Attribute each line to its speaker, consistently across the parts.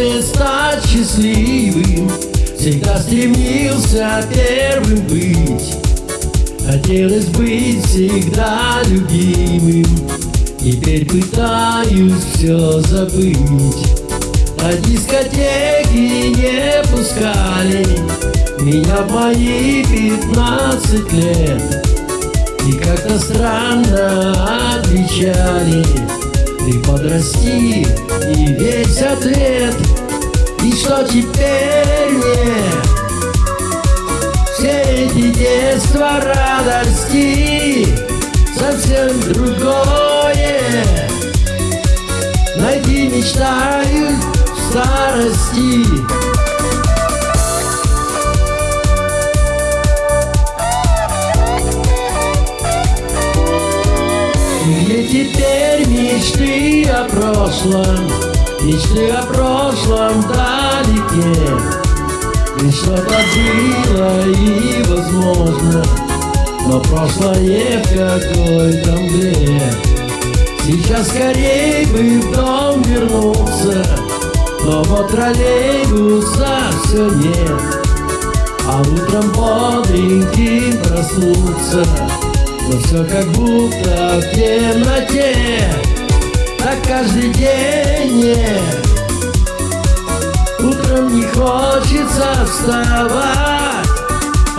Speaker 1: хочет стать счастливым Всегда стремился первым быть. Хотелось быть всегда любимым. Теперь пытаюсь все забыть. На дискотеки не пускали Меня в мои пятнадцать лет. И как-то странно отвечали Ты подрасти и весь ответ что теперь мне. Все эти детства радости Совсем другое. Найти мечтаю в старости. Теперь мечты о прошлом Мечты о прошлом вдалеке И что-то было и возможно Но прошлое в какой-то мгле. Сейчас скорей бы в дом вернуться Но вот троллейбуса все нет. А утром бодреньким проснуться но все как будто в темноте Так каждый день Утром не хочется вставать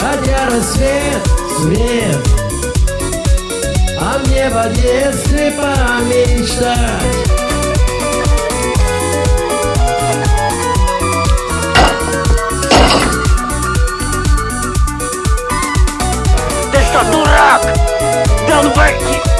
Speaker 1: Хотя рассвет, свет. А мне в детстве помечтать.
Speaker 2: Ты что, дурак? Work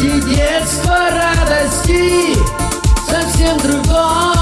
Speaker 2: Дети детства, радости Совсем другое.